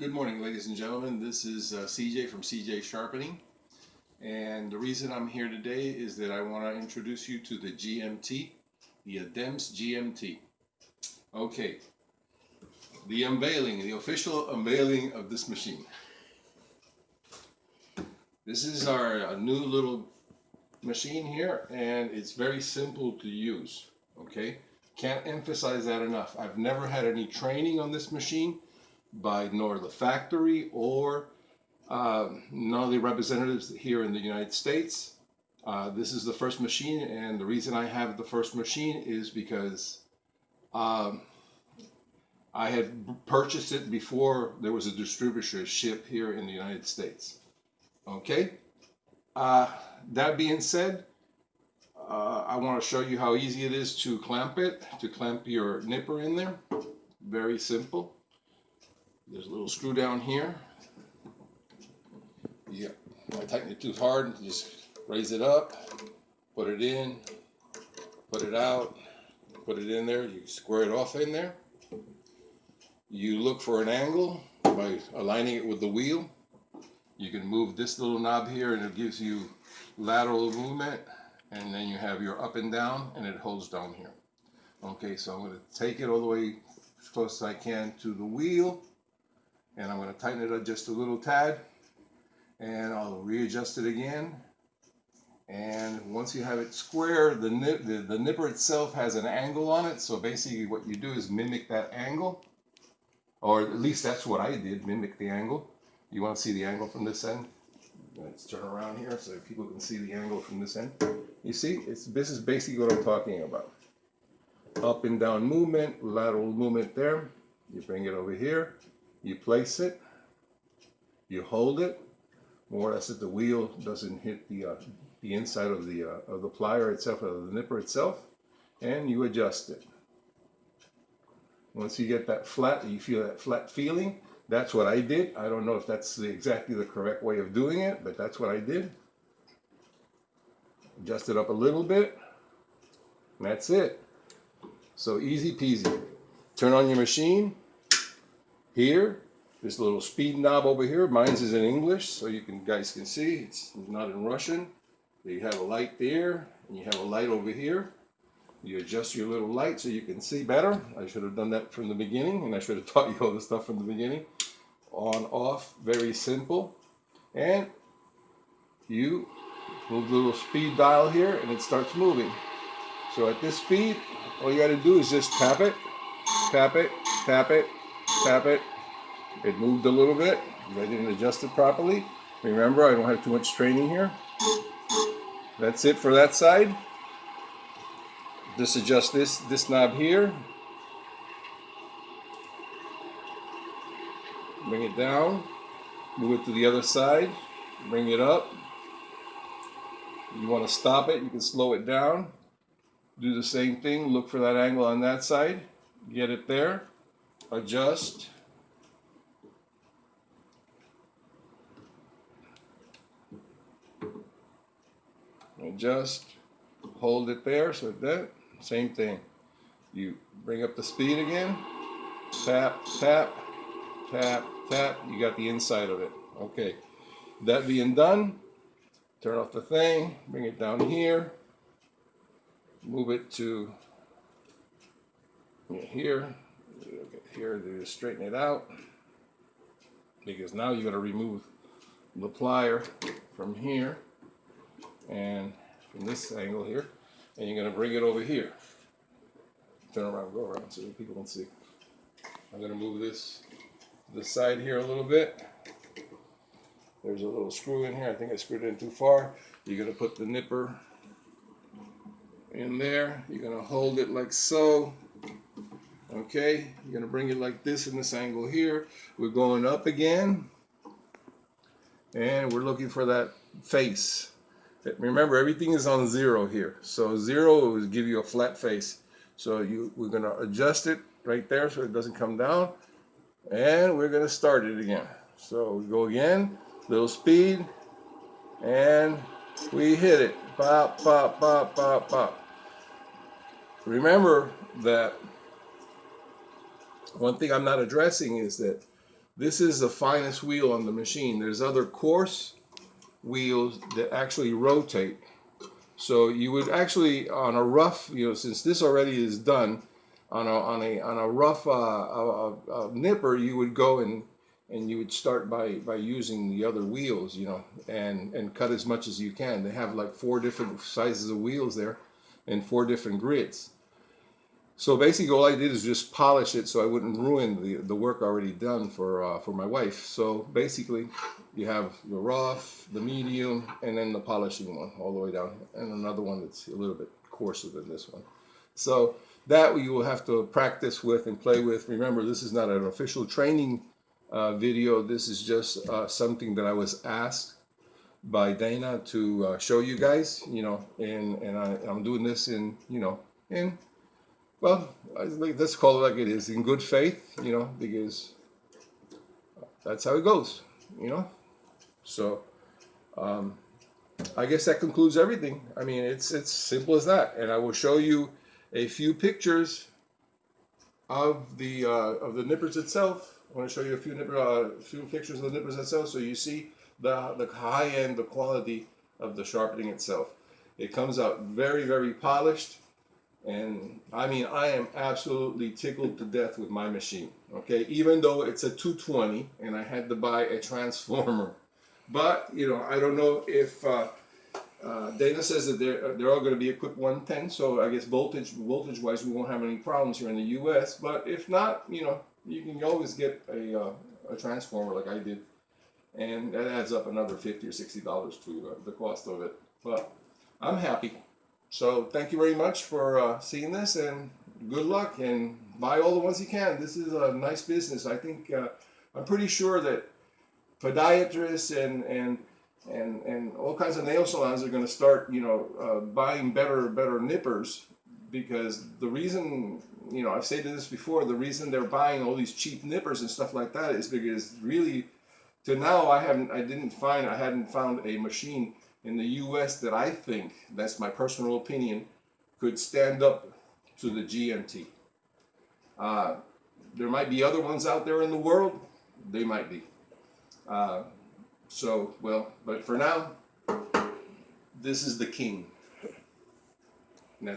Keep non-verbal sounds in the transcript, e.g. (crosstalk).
Good morning, ladies and gentlemen. This is uh, CJ from CJ Sharpening. And the reason I'm here today is that I want to introduce you to the GMT, the ADEMS GMT. Okay, the unveiling, the official unveiling of this machine. This is our uh, new little machine here, and it's very simple to use. Okay, can't emphasize that enough. I've never had any training on this machine by nor the factory or uh, none of the representatives here in the United States. Uh, this is the first machine, and the reason I have the first machine is because um, I had purchased it before there was a distributorship here in the United States. Okay, uh, that being said, uh, I want to show you how easy it is to clamp it, to clamp your nipper in there. Very simple. There's a little screw down here. Yeah, I tighten it too hard, just raise it up, put it in, put it out, put it in there, you square it off in there. You look for an angle by aligning it with the wheel. You can move this little knob here and it gives you lateral movement and then you have your up and down and it holds down here. Okay, so I'm going to take it all the way as close as I can to the wheel and I'm going to tighten it up just a little tad and I'll readjust it again. And once you have it square the, nip, the, the nipper itself has an angle on it. So basically what you do is mimic that angle or at least that's what I did mimic the angle. You want to see the angle from this end? Let's turn around here so people can see the angle from this end. You see it's this is basically what I'm talking about. Up and down movement lateral movement there. You bring it over here you place it, you hold it, more or less that the wheel doesn't hit the, uh, the inside of the, uh, of the plier itself, of the nipper itself, and you adjust it. Once you get that flat, you feel that flat feeling, that's what I did. I don't know if that's the, exactly the correct way of doing it, but that's what I did. Adjust it up a little bit, that's it. So easy peasy. Turn on your machine, here, this little speed knob over here, mine's is in English, so you can guys can see, it's not in Russian. You have a light there, and you have a light over here. You adjust your little light so you can see better. I should have done that from the beginning, and I should have (laughs) taught you all the stuff from the beginning. On, off, very simple. And you move the little speed dial here, and it starts moving. So at this speed, all you got to do is just tap it, tap it, tap it, tap it. It moved a little bit. I didn't adjust it properly. Remember, I don't have too much training here. That's it for that side. Just adjust this, this knob here. Bring it down. Move it to the other side. Bring it up. You want to stop it, you can slow it down. Do the same thing. Look for that angle on that side. Get it there adjust. Adjust. Hold it there so that same thing. You bring up the speed again. Tap tap tap tap. You got the inside of it. Okay. That being done turn off the thing bring it down here. Move it to here here to straighten it out. Because now you're going to remove the plier from here and from this angle here and you're going to bring it over here. Turn around go around so people can see. I'm going to move this to the side here a little bit. There's a little screw in here. I think I screwed it in too far. You're going to put the nipper in there. You're going to hold it like so Okay, you're going to bring it like this in this angle here. We're going up again. And we're looking for that face. Remember, everything is on zero here. So zero will give you a flat face. So you, we're to adjust it right there so it doesn't come down. And we're to start it again. So we go again, little speed, and we hit it. Pop, pop, pop, pop, pop. Remember that one thing I'm not addressing is that this is the finest wheel on the machine. There's other coarse wheels that actually rotate. So you would actually, on a rough, you know, since this already is done, on a on a on a rough uh, uh, uh, nipper, you would go and and you would start by by using the other wheels, you know, and and cut as much as you can. They have like four different sizes of wheels there, and four different grids. So basically, all I did is just polish it so I wouldn't ruin the, the work already done for uh, for my wife. So basically, you have the rough, the medium, and then the polishing one all the way down, and another one that's a little bit coarser than this one. So that you will have to practice with and play with. Remember, this is not an official training uh, video. This is just uh, something that I was asked by Dana to uh, show you guys, you know, and, and I, I'm doing this in, you know, in well, let's call it like it is, in good faith, you know, because that's how it goes, you know. So, um, I guess that concludes everything. I mean, it's it's simple as that, and I will show you a few pictures of the uh, of the nippers itself. I want to show you a few nipper, uh, few pictures of the nippers itself, so you see the the high end, the quality of the sharpening itself. It comes out very very polished and I mean, I am absolutely tickled to death with my machine. Okay, even though it's a 220 and I had to buy a transformer. But, you know, I don't know if uh, uh, Dana says that they're, they're all going to be equipped 110. So I guess voltage voltage wise, we won't have any problems here in the US. But if not, you know, you can always get a, uh, a transformer like I did. And that adds up another 50 or $60 to uh, the cost of it. But I'm happy. So thank you very much for uh, seeing this and good luck and buy all the ones you can. This is a nice business. I think uh, I'm pretty sure that podiatrists and and and and all kinds of nail salons are going to start you know uh, buying better better nippers because the reason you know I've said this before the reason they're buying all these cheap nippers and stuff like that is because really to now I haven't I didn't find I hadn't found a machine in the US that I think, that's my personal opinion, could stand up to the GMT. Uh, there might be other ones out there in the world, they might be. Uh, so, well, but for now, this is the king.